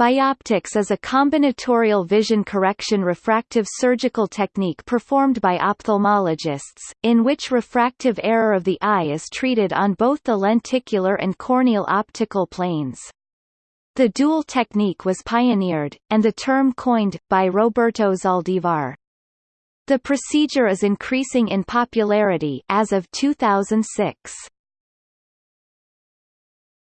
Bioptics is a combinatorial vision correction refractive surgical technique performed by ophthalmologists, in which refractive error of the eye is treated on both the lenticular and corneal optical planes. The dual technique was pioneered, and the term coined, by Roberto Zaldivar. The procedure is increasing in popularity as of 2006.